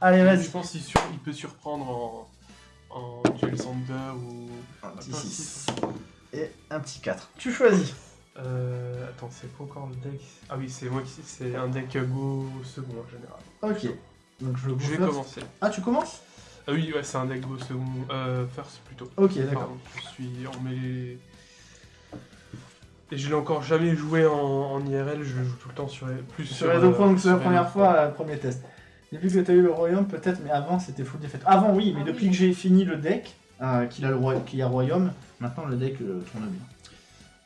Allez, Je vas-y. pense qu'il sur- il peut surprendre en, en Duel Sander ou. Un petit Attends, 6. Et un petit 4. Tu choisis. Euh, attends, c'est pas encore le deck. Ah oui, c'est moi qui. C'est un deck go second en général. Ok. Donc je, Je vais first. commencer. Ah, tu commences? Ah oui, ouais, c'est un deck go second. Euh, first plutôt. Ok, d'accord. Je suis en mêlée. Et je l'ai encore jamais joué en, en IRL, je le joue tout le temps sur plus Sur les deux euh, points, donc c'est la sur les première fois, euh, premier test. Depuis que tu as eu le royaume, peut-être, mais avant c'était full défaite. Avant, oui, mais Ah depuis oui. que j'ai fini le deck, euh, qu'il a le roi... qu'il y a royaume, maintenant le deck euh, tourne bien.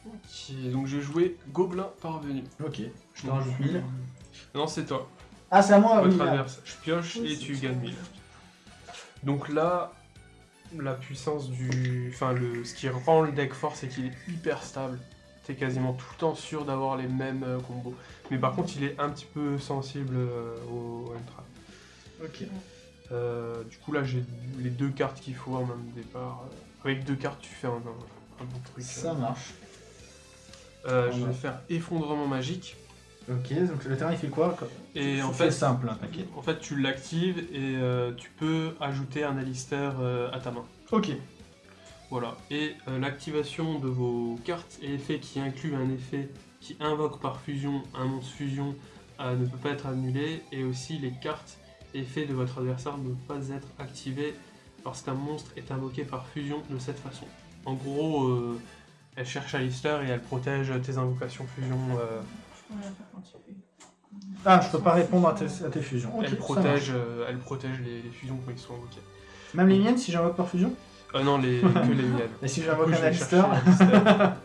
Ok, donc j'ai joué Gobelin parvenu. Ok, je te rajoute 1000. Non, c'est toi. Ah, c'est à moi, Votre oui. Je pioche Oui, et tu gagnes 1000. Donc là, la puissance du. Enfin, le... ce qui rend le deck fort, c'est qu'il est hyper stable. T'es quasiment tout le temps sûr d'avoir les mêmes euh, combos. Mais par contre, il est un petit peu sensible euh, au M-Trap. Ok. Euh, du coup, là, j'ai les deux cartes qu'il faut en même départ. Avec deux cartes, tu fais un, un, un bon truc. Ça marche. Euh, je vais faire effondrement magique. Ok, donc le terrain il fait quoi Et en C'est fait, simple, hein, t'inquiète. en fait, tu l'actives et euh, tu peux ajouter un Alistair à ta main. Ok. Voilà. Et l'activation de vos cartes et effets qui inclut un effet qui invoque par fusion un monstre fusion ne peut pas être annulé. Et aussi les cartes et effets de votre adversaire ne pas être activées lorsqu'un monstre est invoqué par fusion de cette façon. En gros, euh, elle cherche Alistair et elle protège tes invocations fusion. euh. Ah, je peux pas répondre à tes, à tes fusions. Elle, protège, euh, elle protège les, les fusions quand ils sont invoqués. Même les miennes si j'invoque par fusion? Euh, non, les, que les miennes. Et si j'invoque un Alistair.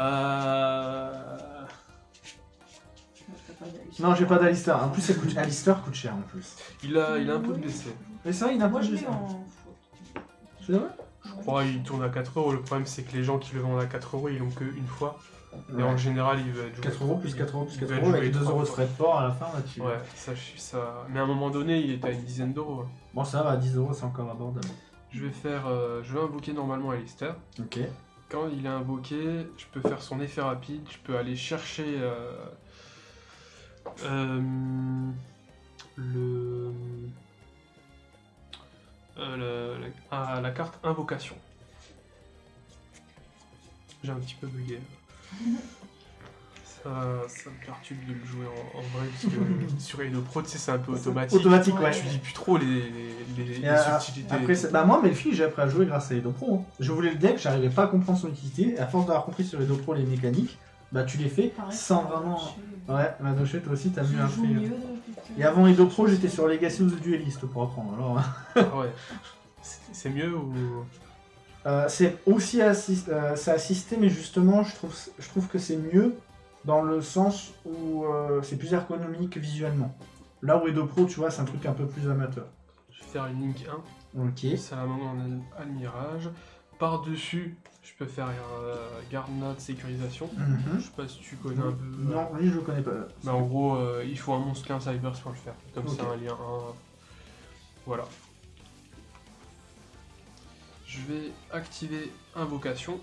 Euh... Non, j'ai pas d'Alistair. En plus, ça coûte... Alistair coûte cher en plus. Il a, il a un peu de baissé. Mais c'est vrai, il a Moi je de l'ai en faute. C'est vrai? Je crois qu'il tourne à 4 euros. Le problème, c'est que les gens qui le vendent à 4 euros, ils l'ont qu'une fois. Et en général, il veut être joué. 4 euros plus 4 euros plus il 4 veut être euros joué avec 2 trois euros de frais de port à la fin là-dessus. Ouais, ça, je- ça. Mais à un moment donné, il était à une dizaine d'euros. hein. Bon, ça va, 10 euros c'est encore abordable. Je vais faire. euh, je vais invoquer normalement Alistair. Ok. Quand il est invoqué, je peux faire son effet rapide. Je peux aller chercher. euh, le. euh, le- la, ah, la carte invocation. J'ai un petit peu bugué. Ça, ça me perturbe de le jouer en, en vrai parce que sur Edo Pro, tu sais, c'est un peu automatique. Automatique, ouais. Tu dis plus trop les, les, les- Et, les euh, subtilités. Après, bah moi, Melfi, j'ai appris à jouer grâce à Edo Pro. hein. Je voulais le deck, j'arrivais pas à comprendre son utilité. Et à force d'avoir compris sur Edo Pro les mécaniques, bah tu les fais Pareil, sans ça vraiment. Ouais, Madoché, toi aussi, t'as mieux appris. mieux depuis que- Et avant Edo Pro, j'étais sur Legacy of the Duelist pour apprendre. Alors, Ah ouais. C'est mieux ou? Euh, c'est aussi assis- euh, c'est assisté, mais justement, je trouve, je trouve que c'est mieux dans le sens où euh, c'est plus ergonomique visuellement. Là où Edo Pro, tu vois, c'est un truc un peu plus amateur. Je vais faire une Link 1. Ok. Salamandre en al- almirage. Par-dessus, je peux faire euh, garde note sécurisation. Mhm. Je sais pas si tu connais un peu. Non, lui, je connais pas. Mais en gros, euh, il faut un monstre 15 Cybers pour le faire. Comme c'est un lien 1. Voilà. Je vais activer invocation.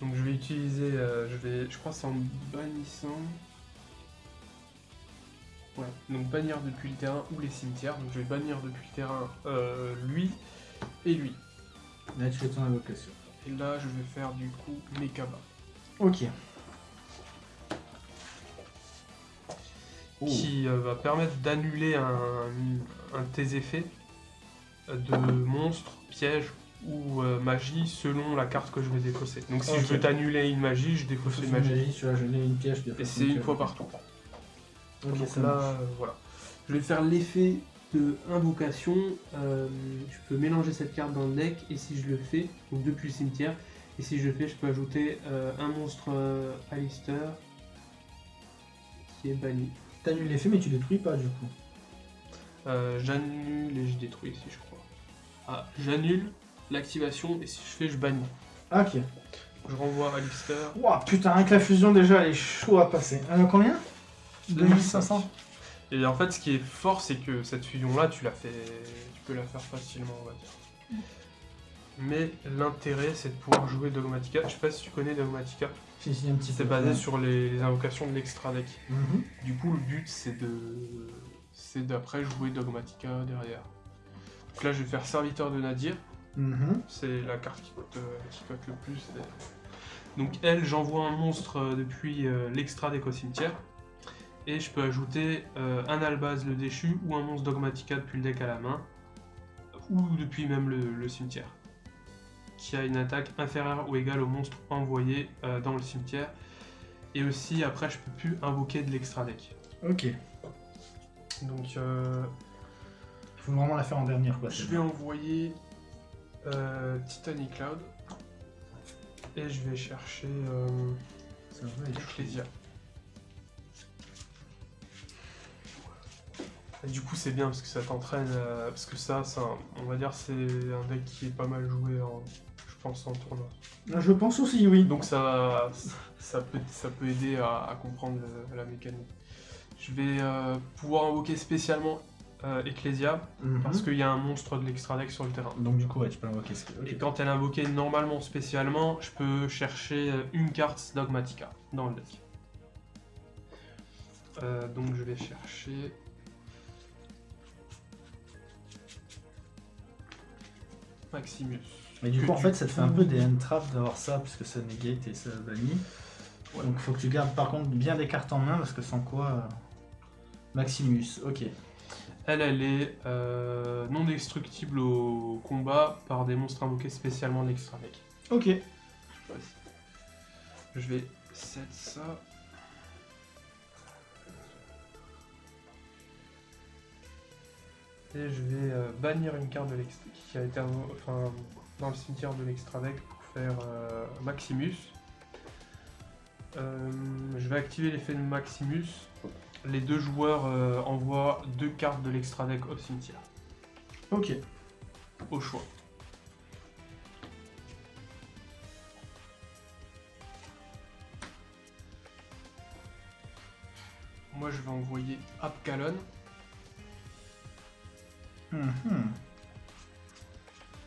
Donc je vais utiliser, euh, je vais, je crois que c'est en bannissant. Ouais, donc bannir depuis le terrain ou les cimetières. Donc je vais bannir depuis le terrain euh, lui et lui. Là, tu fais ton invocation. Et là, je vais faire du coup Mekaba. Ok. Oh. qui euh, va permettre d'annuler un, un de tes effets de monstre, piège ou euh, magie selon la carte que je vais défausser. Donc si je veux t'annuler une magie, je défausse une magie. magie, tu vas jeter une piège. Et c'est une fois par tour. Ok, Donc là, euh, voilà. Je vais faire l'effet invocation. euh, je peux mélanger cette carte dans le deck et si je le fais, donc depuis le cimetière, et si je le fais, je peux ajouter euh, un monstre euh, Alistair qui est banni. T'annules l'effet, mais tu détruis pas du coup. Euh, j'annule et je détruis si je crois. Ah, j'annule l'activation et si je fais, je bannis. Ah, ok. Je renvoie Alistair. Ouah, putain, rien que la fusion déjà, elle est chaud à passer. Euh, combien? 2500 Et en fait, ce qui est fort, c'est que cette fusion-là, tu la fais, tu peux la faire facilement, on va dire. Mais l'intérêt, c'est de pouvoir jouer Dogmatica. Je sais pas si tu connais Dogmatica. Si, si, un petit C'est basé sur les, les invocations de l'extra deck. Mhm. Du coup, le but, c'est de c'est d'après jouer Dogmatica derrière. Donc là, je vais faire Serviteur de Nadir. Mhm. C'est la carte qui coûte, euh, qui coûte le plus. Donc elle, j'envoie un monstre euh, depuis euh, l'extra deck au cimetière. Et je peux ajouter euh, un Albaz le déchu ou un monstre Dogmatica depuis le deck à la main. Ou depuis même le, le cimetière. Qui a une attaque inférieure ou égale au monstre envoyé euh, dans le cimetière. Et aussi après je peux plus invoquer de l'extra deck. Ok. Donc euh, Il faut vraiment la faire en dernière, quoi. je vais envoyer euh, Titanic Cloud. Et je vais chercher Ça va Et du coup c'est bien parce que ça t'entraîne, euh, parce que ça, c'est un- on va dire c'est un deck qui est pas mal joué en, je pense en tournoi. Je pense aussi, oui. Donc ça, ça, peut, ça peut aider à, à comprendre la mécanique. Je vais euh, pouvoir invoquer spécialement euh, Ecclesia Mhm. parce qu'il y a un monstre de l'extra deck sur le terrain. Donc du coup, ouais, tu peux l'invoquer. Et quand elle est invoquée normalement spécialement, je peux chercher euh, une carte Dogmatica dans le deck. Euh, donc je vais chercher. Maximus. Mais du coup, en fait, ça te fait un peu des hand-traps d'avoir ça, puisque ça negate et ça bannit. Ouais. Donc faut que tu gardes par contre bien des cartes en main, parce que sans quoi... euh, Maximus, ok. Elle, elle est euh, non destructible au combat par des monstres invoqués spécialement de l'extra deck. Ok. Je vais set ça. Et je vais euh, bannir une carte de qui a été enfin, dans le cimetière de l'extra deck pour faire euh, Maximus. Euh, je vais activer l'effet de Maximus. Les deux joueurs envoient deux cartes de l'extra deck au cimetière, Ok. au choix. Moi je vais envoyer Apkalon. Mhm.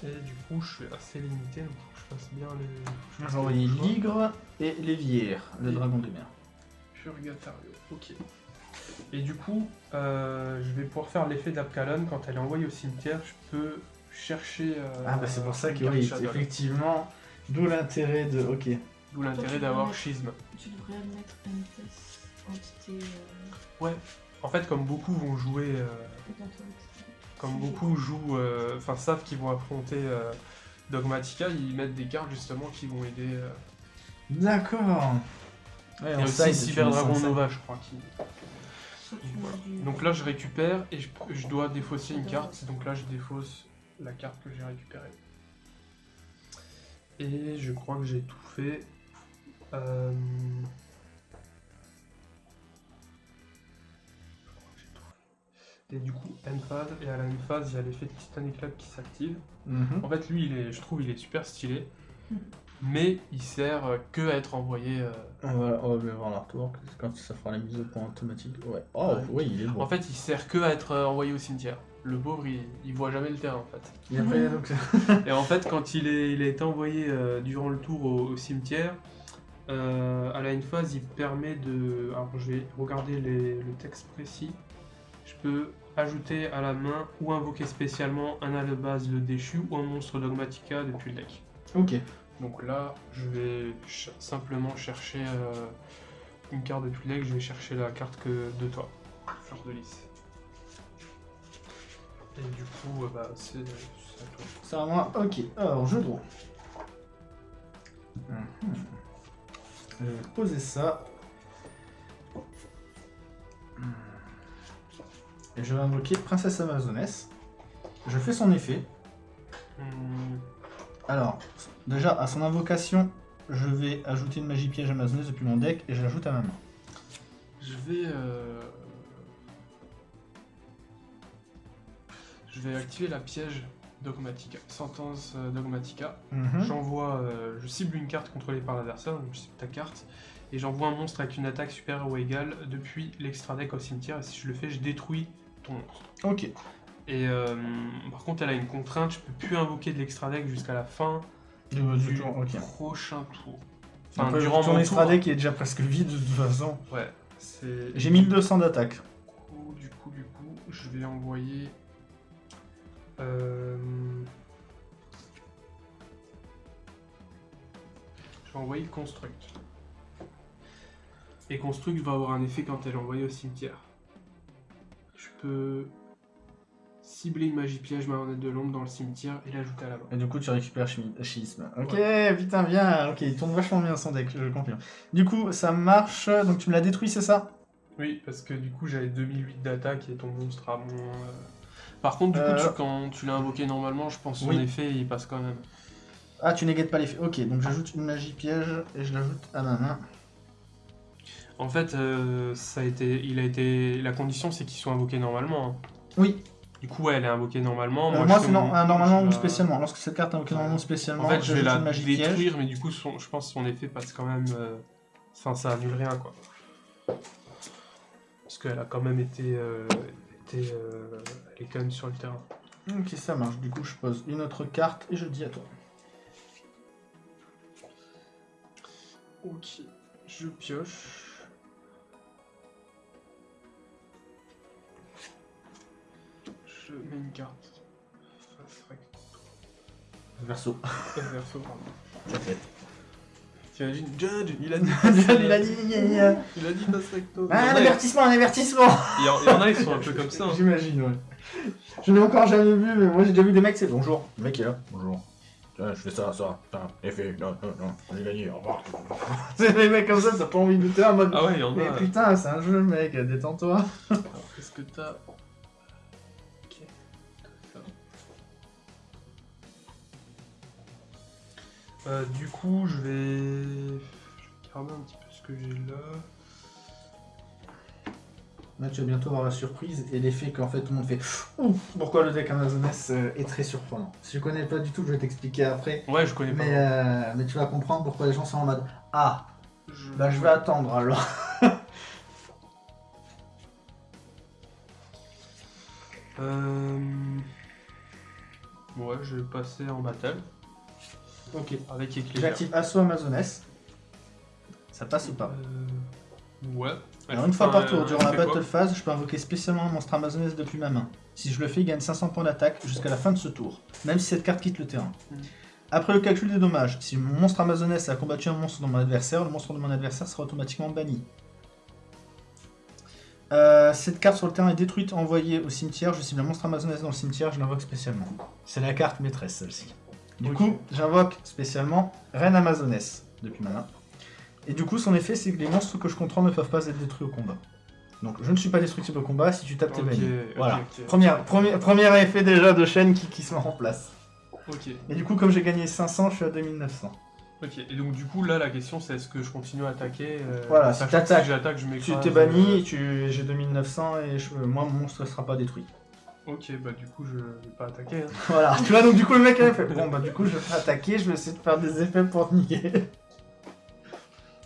Et du coup, je suis assez limité, donc faut que je fasse bien les. faut que je Je fasse vais envoyer les. Ligre et Lévière, le Et- dragon de mer. Purgatario, ok. Et du coup, euh, je vais pouvoir faire l'effet d'Apkalon. Quand elle est envoyée au cimetière, je peux chercher. euh, Ah bah c'est pour ça que oui, effectivement, d'où l'intérêt de... Ok. D'où l'intérêt d'avoir schisme. Tu devrais mettre une test entité euh, Ouais. En fait, comme beaucoup vont jouer. Comme beaucoup jouent. euh, Enfin, savent qu'ils vont affronter euh, Dogmatica, ils mettent des cartes justement qui vont aider. euh, D'accord. Ouais, Il y en a side, aussi Cyber Dragon Nova, je crois. Qui... Voilà. Donc là, je récupère et je, je dois défausser une carte. Donc là, je défausse la carte que j'ai récupérée. Et je crois que j'ai tout fait. Euh, Et du coup, end phase, et à la end phase, il y a l'effet de Titanic Club qui s'active. Mhm. En fait, lui, il est, je trouve, il est super stylé. Mhm. Mais il sert euh, que à être envoyé. euh, On va, on va voir l'artwork, quand ça fera la mise au point automatique. Ouais. Oh, Ouais. oui, il est beau. En fait, il sert que à être euh, envoyé au cimetière. Le pauvre, il, il voit jamais le terrain en fait. Et après, donc, Et en fait, quand il, est, il été envoyé euh, durant le tour au, au cimetière, euh, à la une phase, il permet de. Alors, je vais regarder les- le texte précis. Je peux ajouter à la main ou invoquer spécialement un à la base le déchu ou un monstre dogmatica depuis le deck. ok. Donc là, je vais ch- simplement chercher euh, une carte depuis le deck. Je vais chercher la carte que de toi, Fleur de lys. Et du coup, euh, bah, c'est c'est à toi. C'est à moi. Ok. Alors, je draw. Mhm. Je vais poser ça. Et je vais invoquer Princesse Amazoness. Je fais son effet. Hmm, Alors, déjà, à son invocation, je vais ajouter une magie piège Amazoness depuis mon deck et je l'ajoute à ma main. Je vais. euh, Je vais activer la piège dogmatica. Sentence euh, dogmatica. Mhm. J'envoie. euh, Je cible une carte contrôlée par l'adversaire, donc je cible ta carte. Et j'envoie un monstre avec une attaque supérieure ou égale depuis l'extra deck au cimetière. Et si je le fais, je détruis ton monstre. Ok. Et euh, par contre, elle a une contrainte, je peux plus invoquer de l'extra deck jusqu'à la fin Du, tour, prochain tour. Enfin, durant ton mon extra deck est déjà presque vide de toute façon. Ouais. J'ai 1200 d'attaque. Du coup, du coup, du coup. je vais envoyer. euh, Je vais envoyer Construct. Et Construct va avoir un effet quand elle est envoyée au cimetière. Peux cibler une magie piège marionnette de l'ombre dans le cimetière et l'ajouter à la main. Et du coup, tu récupères schisme. Ok, putain, bien. Ok, il tourne vachement bien son deck, je confirme. Du coup, ça marche. Donc, tu me l'as détruit, c'est ça? Oui, parce que du coup j'avais 2008 d'attaque et ton monstre a moins. euh, Par contre, du coup, Euh. tu- quand tu l'as invoqué normalement, je pense que son effet il passe quand même. Ah, tu négates pas l'effet. Ok, donc j'ajoute une magie piège et je l'ajoute à ma main. En fait, euh, ça a été, il a été, la condition c'est qu'ils soient invoqués normalement. hein. Oui, Du coup, ouais, elle est invoquée normalement. Euh, moi c'est non, euh, normalement ou la- spécialement. Lorsque cette carte est invoquée normalement ou spécialement, En fait, je vais la piège. détruire, mais du coup, son- je pense que son effet passe quand même. Enfin, ça annule rien, quoi. Parce qu'elle a quand même été, été, elle est quand même sur le terrain. Ok, ça marche. Du coup, je pose une autre carte et je dis à toi. Ok, je pioche. Je mets une carte. Face recto. Verso. Verso, pardon. Ça fait. T'imagines, Judge, il a dit. Il a dit. Il a dit face recto. Ah, Il y en un a- avertissement, un avertissement il y en a, ils sont un peu comme ça. hein. J'imagine, ouais. Je n'ai encore jamais vu, mais moi j'ai déjà vu des mecs, c'est bonjour. Le mec est là. Bonjour. Tiens, je fais ça, ça, putain, effet, non, non, non, j'ai gagné, au revoir. c'est des mecs comme ça, t'as pas envie de lutter en mode. Ah ouais, il y en Mais a. putain, c'est un jeu, mec, détends-toi. Alors, qu'est-ce que t'as? Euh, du coup, je vais... je vais regarder un petit peu ce que j'ai là. Là, tu vas bientôt avoir la surprise et l'effet qu'en fait tout le monde fait Ouf, pourquoi le deck Amazoness euh, est très surprenant? Si je connais pas du tout, je vais t'expliquer après. Ouais, je connais pas. Mais, euh, mais tu vas comprendre pourquoi les gens sont en mode Ah, Je... bah je vais attendre alors. Euh... Ouais, je vais passer en battle ok. avec éclair. J'active Assaut Amazoness. Ça passe ou pas Euh... Ouais. Alors une fois par tour, Euh, durant la battle phase, je peux invoquer spécialement un monstre Amazoness depuis ma main. Si je le fais, il gagne 500 points d'attaque jusqu'à la fin de ce tour, même si cette carte quitte le terrain. Mhm. Après le calcul des dommages, si mon monstre Amazoness a combattu un monstre de mon adversaire, le monstre de mon adversaire sera automatiquement banni. Euh, cette carte sur le terrain est détruite, envoyée au cimetière. Je cible un monstre Amazoness dans le cimetière, je l'invoque spécialement. C'est la carte maîtresse celle-ci. Du coup, j'invoque spécialement Reine Amazoness depuis ma main. Et du coup, son effet, c'est que les monstres que je contrôle ne peuvent pas être détruits au combat. Donc, je ne suis pas destructible au combat, si tu tapes, t'es banni. Voilà. Première, premier, premier effet déjà de chaîne qui, qui se met en place. Ok. Et du coup, comme j'ai gagné 500, je suis à 2900. Ok, et donc du coup là la question c'est est-ce que je continue à attaquer euh, Voilà, si t'attaques, si j'attaque je Tu m'écrase. t'es banni, euh, tu, j'ai 2900 et je- moi, mon monstre ne sera pas détruit. Ok, bah du coup je vais pas attaquer. hein. Voilà, tu vois, donc du coup, le mec avait fait Bon, bah, du coup, je vais pas attaquer, je vais essayer de faire des effets pour te niquer.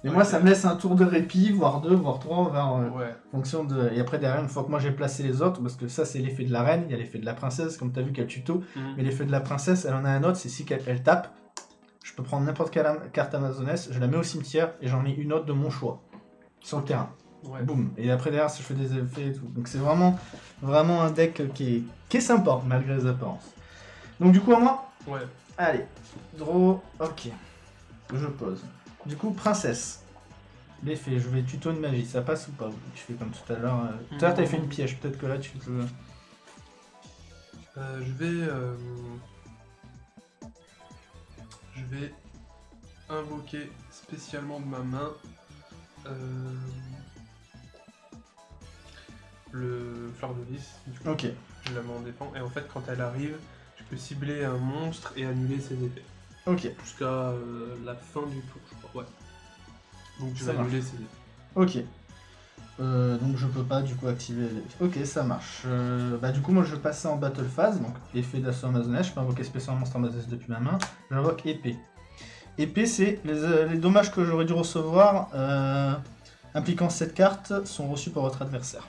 Et moi, ça me laisse un tour de répit, voire deux, voire trois, voire. euh, Ouais. en fonction de. Et après, derrière, une fois que moi j'ai placé les autres, parce que ça, c'est l'effet de la reine, il y a l'effet de la princesse, comme tu as vu qu'elle tuto. Mhm. Mais l'effet de la princesse, elle en a un autre, c'est si elle tape, je peux prendre n'importe quelle carte amazonesse, je la mets au cimetière et j'en mets une autre de mon choix. Sur le terrain. Ouais. Boum. Et après derrière, si je fais des effets et tout. Donc c'est vraiment, vraiment un deck qui est, qui est sympa, malgré les apparences. Donc du coup, à moi, Ouais. allez. Draw, ok. Je pose. Du coup, princesse. L'effet, je vais tuto une magie, ça passe ou pas? Tu fais comme tout à l'heure. euh, Tout à l'heure, t'avais fait une piège, peut-être que là, tu te... Euh, je vais. euh, Je vais invoquer spécialement de ma main euh, le fleur de lys. Du coup, Ok. je la mets en défense. Et en fait, quand elle arrive, je peux cibler un monstre et annuler ses effets. Ok. Jusqu'à euh, la fin du tour, je crois. Ouais. Donc vais marche. annuler ses effets. Ok. Euh, donc je peux pas du coup activer. les- Ok, ça marche. Euh, bah du coup moi je vais passer en battle phase, donc effet d'assaut amazonès, je peux invoquer spécialement monstre amazonès depuis ma main. J'invoque épée. Épée c'est les, euh, les dommages que j'aurais dû recevoir euh, impliquant cette carte sont reçus par votre adversaire.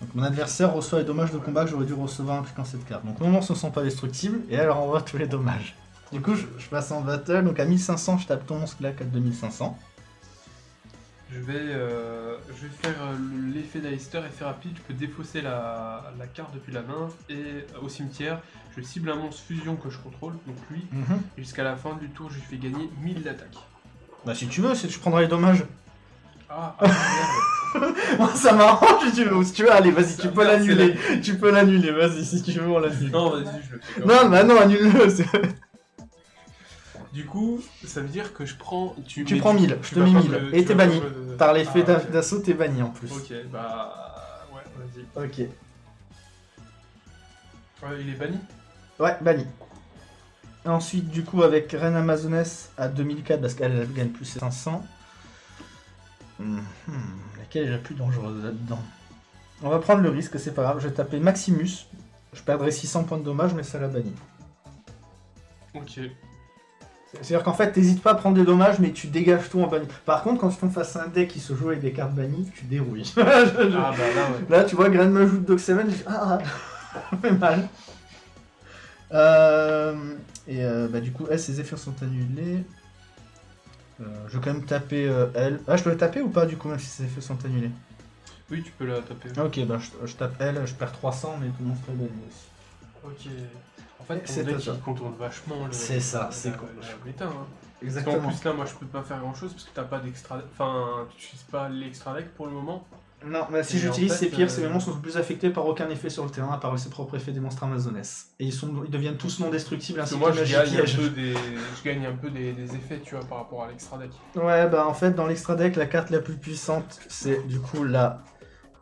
Donc mon adversaire reçoit les dommages de combat que j'aurais dû recevoir impliquant cette carte. Donc nos monstres ne sont pas destructibles et elle renvoie tous les dommages. Du coup je, je passe en battle, donc à 1500 je tape ton monstre là à 2500. Je vais, euh, je vais faire euh, l'effet d'Alistair, effet rapide. Je peux défausser la, la carte depuis la main et euh, au cimetière, je cible un monstre fusion que je contrôle, donc lui. Mhm. Et jusqu'à la fin du tour, je lui fais gagner 1000 d'attaque. Bah si tu veux, tu prendras les dommages. Ah, ah merde. Moi ça m'arrange si tu veux, si tu veux, allez vas-y, tu peux l'annuler. Tu peux l'annuler, vas-y, si tu veux, on l'annule. Non, vas-y, je le fais. Non, bah non, annule-le. Du coup, ça veut dire que je prends. Tu, prends tu- 1000, tu je te mets pas 1000. me- Et t'es banni. Par l'effet Ah, d'assaut, t'es banni en plus. Ok, bah. Ouais, vas-y. Ok. Ouais, il est banni Ouais, banni. Ensuite, du coup, avec Reine Amazoness à 2004, parce qu'elle elle gagne plus 500. Mhm, Laquelle est la plus dangereuse là-dedans On va prendre le risque, c'est pas grave. Je vais taper Maximus. Je perdrai 600 points de dommage, mais ça la bannit. Ok. C'est-à-dire qu'en fait, t'hésites pas à prendre des dommages, mais tu dégages tout en banni. Par contre, quand tu tombes face à un deck qui se joue avec des cartes bannies, tu dérouilles. Je- je- Ah, bah là, ouais. Là, tu vois, Grand Majou de Dog 7, j'ai fait Ah, ça fait mal. Euh, et euh, bah, du coup, elle, ses effets sont annulés. Euh, je vais quand même taper euh, elle. Ah, je peux la taper ou pas, du coup, même si ses effets sont annulés Oui, tu peux la taper. Ok, bah, je, je tape elle, je perds 300, mais tout le monde serait banni aussi. Ok. En fait, C'est deck, ça. il contourne vachement le. C'est ça, c'est méta, hein. Parce Exactement. plus, là, moi, je peux pas faire grand chose parce que t'as pas d'extra. Enfin, tu utilises pas l'extra deck pour le moment. Non, mais si j'utilise en ces fait, pierres, ces euh, monstres sont plus affectés par aucun effet sur le terrain, à part ses propres effets des monstres amazonesses. Et ils, sont, ils deviennent tous non destructibles ainsi que que moi, je gagne, un peu des... je gagne un peu des, des effets, tu vois, par rapport à l'extra deck. Ouais, bah en fait, dans l'extra deck, la carte la plus puissante, c'est du coup la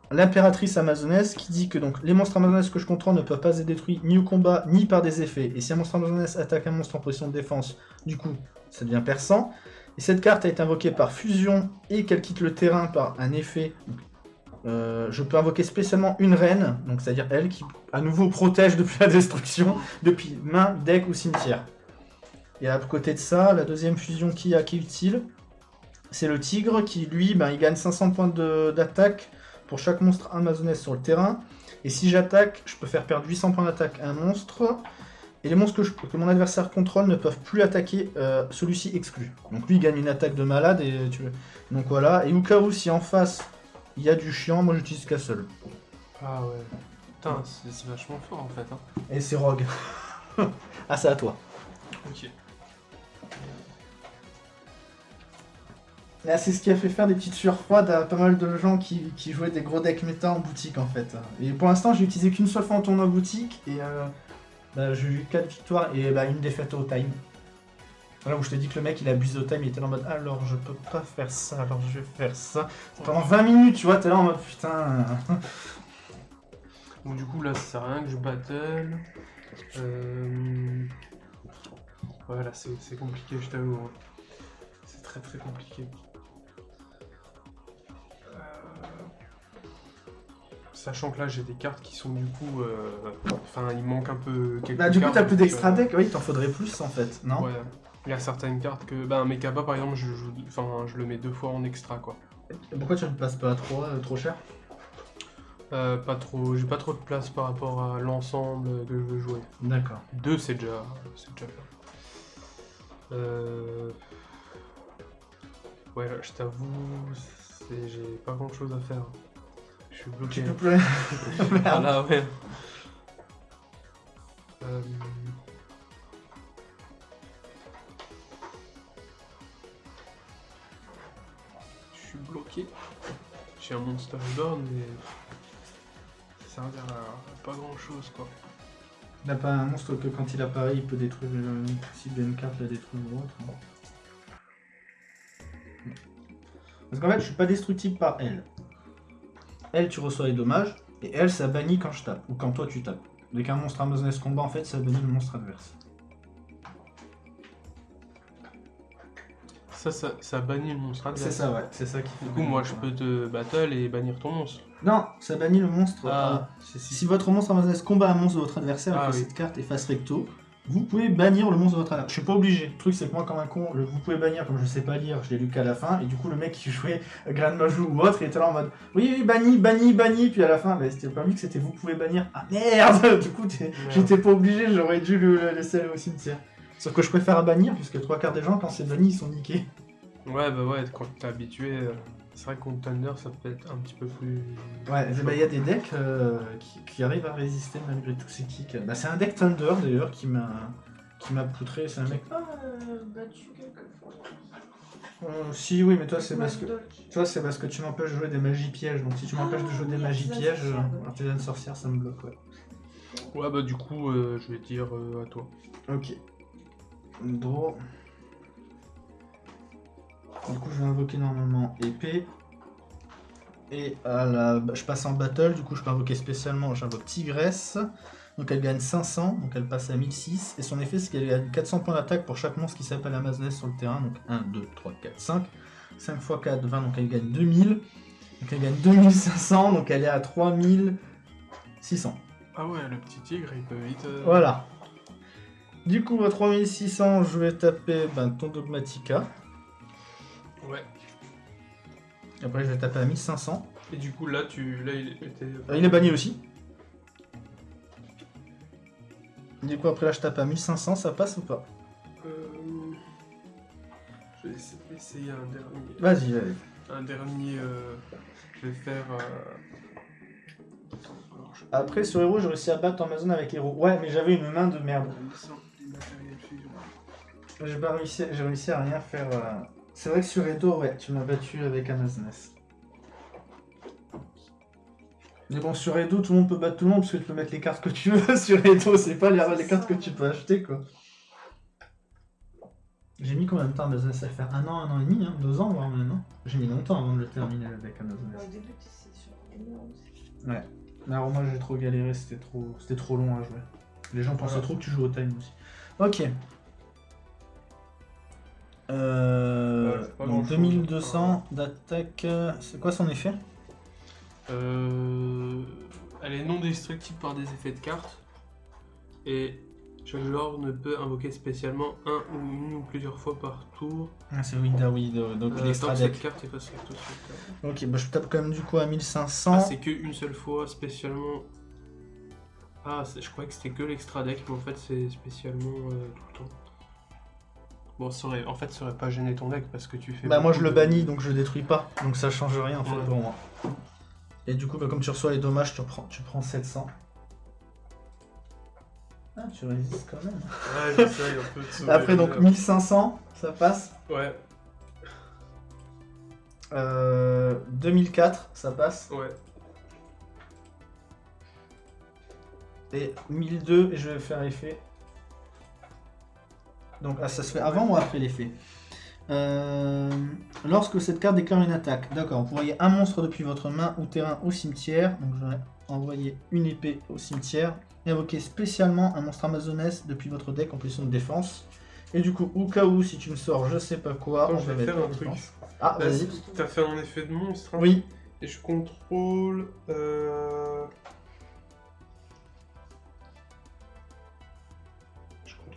l'impératrice amazonesse qui dit que donc les monstres amazonesses que je contrôle ne peuvent pas être détruits ni au combat ni par des effets. Et si un monstre amazonesse attaque un monstre en position de défense, du coup, ça devient perçant. Et cette carte a été invoquée par fusion et qu'elle quitte le terrain par un effet. Euh, je peux invoquer spécialement une reine, donc c'est-à-dire elle qui à nouveau protège depuis la destruction, depuis main, deck ou cimetière. Et à côté de ça, la deuxième fusion qui a qui est utile, c'est le tigre qui, lui, ben, il gagne 500 points d'attaque pour chaque monstre amazonesse sur le terrain. Et si j'attaque, je peux faire perdre 800 points d'attaque à un monstre. Et les monstres que, mon adversaire contrôle ne peuvent plus attaquer, euh, celui-ci exclu. Donc lui, il gagne une attaque de malade. Et tu... Donc voilà. Et au cas où, si en face, il y a du chiant, moi j'utilise Castle. Ah ouais. Putain, c'est vachement fort en fait. Hein. Et c'est Rogue. ah, c'est à toi. Ok. Là, c'est ce qui a fait faire des petites sueurs froides à pas mal de gens qui, qui jouaient des gros decks méta en boutique en fait. Et pour l'instant, j'ai utilisé qu'une seule fois en tournoi boutique et euh, bah, j'ai eu 4 victoires et bah, une défaite au time. Là où je te dis que le mec il abuse au time, il était là en mode alors je peux pas faire ça, alors je vais faire ça. Pendant 20 minutes, tu vois, t'es là en mode putain. Donc du coup là ça sert à rien que je battle. Euh... Ouais là c'est compliqué je t'avoue. hein. C'est très très compliqué. Euh, Sachant que là j'ai des cartes qui sont du coup... euh, Enfin il manque un peu quelques Bah, du coup, t'as plus d'extra euh, deck, oui, t'en faudrait plus en fait, non? Ouais. Il y a certaines cartes que... Un Mekaba par exemple je, joue... enfin, je le mets deux fois en extra quoi. Pourquoi tu ne passes pas à 3, trop cher? Euh, pas trop... J'ai pas trop de place par rapport à l'ensemble que je veux jouer. D'accord. Deux, c'est déjà, c'est déjà bien. Euh... Ouais, je t'avoue, j'ai pas grand chose à faire. Je suis bloqué. Tu peux plus. Ah là, ouais. Euh... J'ai un Monster Reborn, mais ça sert à pas grand chose quoi. Il n'a pas un monstre que quand il apparaît, il peut détruire une carte, la détruire ou autre. non Parce qu'en fait, je suis pas destructible par elle. Elle, tu reçois les dommages, et elle, ça bannit quand je tape, ou quand toi tu tapes. Dès qu'un monstre Amazoness combat, en fait, ça bannit le monstre adverse. Ça, ça, ça bannit le monstre adverse. C'est ça, ouais, c'est ça qui fait. Du coup, moi, je peux te battle et bannir ton monstre. Non, ça bannit le monstre. Ah, euh, Si votre monstre Amazoness combat un monstre de votre adversaire Ah avec oui. cette carte et face recto, vous pouvez bannir le monstre de votre adversaire. Je suis pas obligé. Le truc, c'est que moi, comme un con, le vous pouvez bannir, comme je sais pas lire, je l'ai lu qu'à la fin, et du coup, le mec qui jouait Grand Majou ou autre, il était là en mode Oui, oui, banni, banni, banni, puis à la fin, bah, c'était pas mis que c'était vous pouvez bannir. Ah merde Du coup, j'étais pas obligé, j'aurais dû le, le laisser aller au cimetière. Sauf que je préfère à bannir, puisque trois quarts des gens, quand c'est banni, ils sont niqués. Ouais, bah ouais, quand t'es habitué. euh, C'est vrai contre Thunder, ça peut être un petit peu plus. Ouais, bah, il y a des decks euh, qui, qui arrivent à résister malgré tous ces kicks. Bah, c'est un deck Thunder d'ailleurs qui m'a qui m'a poutré. C'est un mec. pas euh, battu quelquefois. Euh, si, oui, mais toi, c'est parce que. Toi, c'est parce que tu m'empêches de jouer des magies pièges. Donc, si tu m'empêches de jouer des Ah, magies artisan pièges, sorcière, euh, artisan sorcière, ça me bloque, ouais. Ouais, bah du coup, euh, je vais dire euh, à toi. Ok. Draw. Du coup, je vais invoquer normalement épée. Et à la... je passe en battle, du coup, je peux invoquer spécialement, j'invoque Tigresse. Donc elle gagne 500, donc elle passe à 1006. Et son effet, c'est qu'elle gagne 400 points d'attaque pour chaque monstre qui s'appelle Amazoness sur le terrain. Donc 1, 2, 3, 4, 5. 5 x 4, 20, donc elle gagne 2000. Donc elle gagne 2500, donc elle est à 3600. Ah ouais, le petit tigre, il peut vite. euh, Voilà. Du coup, à 3600, je vais taper ben, ton Dogmatica. Ouais. Après, je vais taper à 1500. Et du coup, là, tu, là, il est pété. Euh, il est banni aussi. Du coup, après, là, je tape à 1500, ça passe ou pas? Euh, Je vais essayer, un dernier. Vas-y, vas-y. Un dernier. euh, Je vais faire. euh, Après, sur Hero, j'ai réussi à battre Amazon avec Hero. Ouais, mais j'avais une main de merde. J'ai pas réussi, j'ai réussi à rien faire. euh. C'est vrai que sur Edo, ouais, tu m'as battu avec Amazonas. Mais bon, sur Edo, tout le monde peut battre tout le monde parce que tu peux mettre les cartes que tu veux. sur Edo, c'est pas les, les cartes que tu peux acheter, quoi. J'ai mis combien de temps Amazonas à le faire? Un an, un an et demi, hein deux ans, voire même. hein j'ai mis longtemps avant de le terminer avec Amazonas. Au début, c'est sur énorme aussi. Mais alors moi j'ai trop galéré, c'était trop, c'était trop long à jouer. Les gens pensaient Voilà. trop que tu joues au time aussi. Ok. Euh, Ouais, c'est pas donc grand-chose, 2200 d'attaque. euh, C'est quoi son effet? Euh, elle est non destructible par des effets de cartes. Et chaque joueur ne peut invoquer spécialement un ou une ou plusieurs fois par tour. ah, C'est Winda donc Euh, l'extra tant que deck. cette carte. Ok, bah je tape quand même du coup à 1500. Ah, c'est qu'une seule fois spécialement. Ah, je croyais que c'était que l'extra deck, mais en fait c'est spécialement euh, tout le temps. Bon, ça aurait, en fait, ça aurait pas gêné ton deck parce que tu fais. bah moi je le bannis donc je le détruis pas, donc ça change rien en fait Ouais. pour moi. Et du coup, bah, comme tu reçois les dommages, tu prends, tu prends 700. Ah, tu résistes quand même. Ouais, j'essaye un peu de sauver Après donc l'honneur. 1500, ça passe. Ouais, Euh, 2004, ça passe. ouais. Et 1002, et je vais faire effet. Donc, ah, ça se fait avant ou après l'effet Euh, Lorsque cette carte déclare une attaque, d'accord, vous voyez un monstre depuis votre main ou terrain au cimetière. Donc, je vais envoyer une épée au cimetière. Et invoquer spécialement un monstre amazonesse depuis votre deck en position de défense. Et du coup, au cas où, si tu me sors je sais pas quoi, Attends, je va vais mettre faire un truc. défense. Ah, vas-y. T'as fait un effet de monstre. hein, Oui, Et je contrôle. Euh...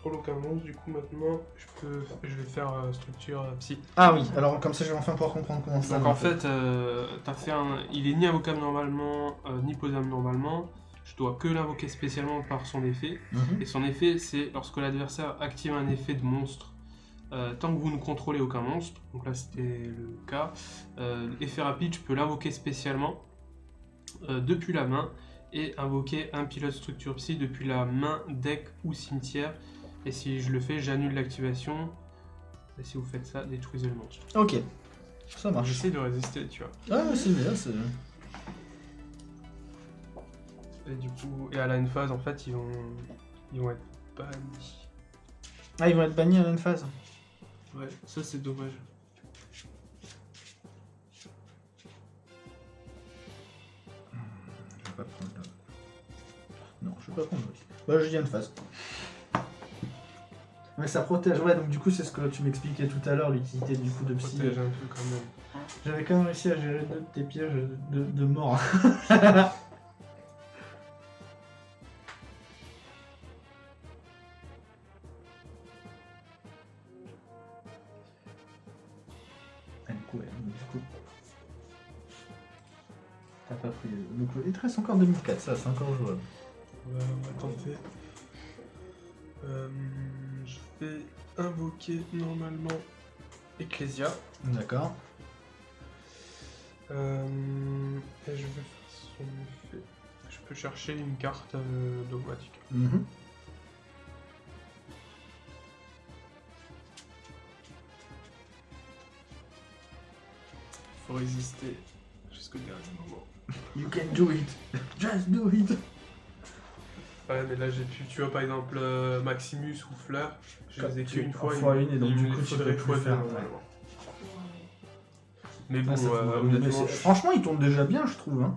Aucun monstre, du coup maintenant je peux, je vais faire euh, structure euh, psy. ah oui, alors comme ça je vais enfin pouvoir comprendre comment ça Donc en fait, euh, t'as fait un, il est ni invocable normalement, euh, ni posable normalement. Je dois que l'invoquer spécialement par son effet. Mhm. Et son effet, c'est lorsque l'adversaire active un effet de monstre, euh, tant que vous ne contrôlez aucun monstre, donc là c'était le cas, euh, effet rapide, je peux l'invoquer spécialement euh, depuis la main et invoquer un pilote structure psy depuis la main, deck ou cimetière. Et si je le fais, j'annule l'activation. Et si vous faites ça, détruisez le monstre. Ok, ça marche. J'essaie de résister, tu vois. Ah, ouais, c'est bien, c'est. Et du coup, et à la phase, en fait, ils vont, ils vont être bannis. Ah, ils vont être bannis à une phase. Ouais, ça c'est dommage. Je vais pas prendre le... Non, je vais pas prendre le risque. Bah, je dis une phase. Mais ça protège, ouais, donc du coup, c'est ce que tu m'expliquais tout à l'heure, l'utilité du coup de psy. Protège un peu quand même. J'avais quand même réussi à gérer deux de tes pièges de, de mort. Ah, du coup, ouais, donc, du coup. T'as pas pris. Donc, il te reste encore 2004, ça, c'est encore jouable. On va, on va tenter. Vais invoquer normalement Ecclesia. D'accord. Euh, et je vais faire son effet. Je peux chercher une carte euh, dogmatique. Mhm. faut résister jusqu'au dernier moment. You can do it. Just do it. Ouais, mais là j'ai pu, tu vois par exemple euh, Maximus ou Fleur, je les ai tués une fois, une fois une, et donc du coup, tu peux plus faire. Mais bon, euh, je- Franchement, il tourne déjà bien, je trouve. hein.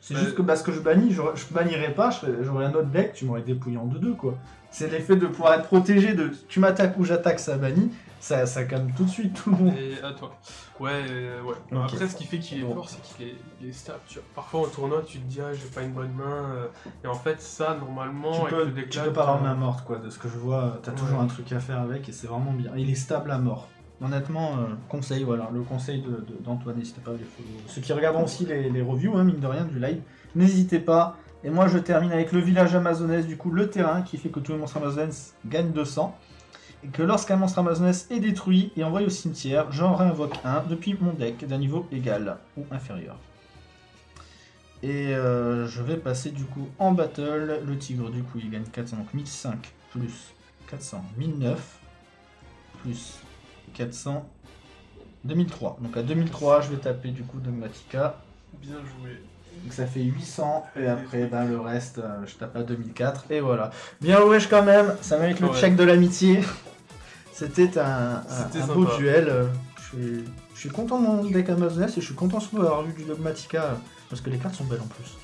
C'est Ouais. juste que parce que je bannis, j'aurais- je bannirais pas, je j'aurais un autre deck, tu m'aurais dépouillé en 2-2 quoi. C'est l'effet de pouvoir être protégé de tu m'attaques ou j'attaque, ça bannit, ça, ça calme tout de suite tout le monde. Et à toi. Ouais, euh, ouais. Bah. Après, ce qui fait qu'il est fort, c'est qu'il est, il est stable. Tu vois. Parfois, au tournoi, tu te dis, ah, j'ai pas une bonne main. euh, Et en fait, ça, normalement, Tu avec peux, le tu peux pas avoir t'as- main morte quoi, de ce que je vois, t'as Ouais. toujours un truc à faire avec et c'est vraiment bien. Il est stable à mort. Honnêtement, euh, conseil, voilà, le conseil de- de- d'Antoine, n'hésitez pas à les follow. Ceux qui regarderont aussi les, les reviews, hein, mine de rien, du live, n'hésitez pas. Et moi, je termine avec le village amazonès, du coup, le terrain qui fait que tous les monstres amazonès gagnent 200. Et que lorsqu'un monstre amazonès est détruit et envoyé au cimetière, j'en réinvoque un depuis mon deck d'un niveau égal ou inférieur. Et euh, je vais passer du coup en battle. Le tigre, du coup, il gagne 400, donc 1005 plus 400, 1009 plus 400, 2003. Donc à 2003, je vais taper du coup Dogmatica. Bien joué. Donc ça fait 800 et après ben, le reste euh, je tape à 2004 et voilà. Bien wesh quand même, ça mérite le Ouais. check de l'amitié. C'était un, un- C'était un beau duel. euh, Je suis, je suis content de mon deck Amazoness et je suis content surtout d'avoir vu du Dogmatica euh, parce que les cartes sont belles en plus.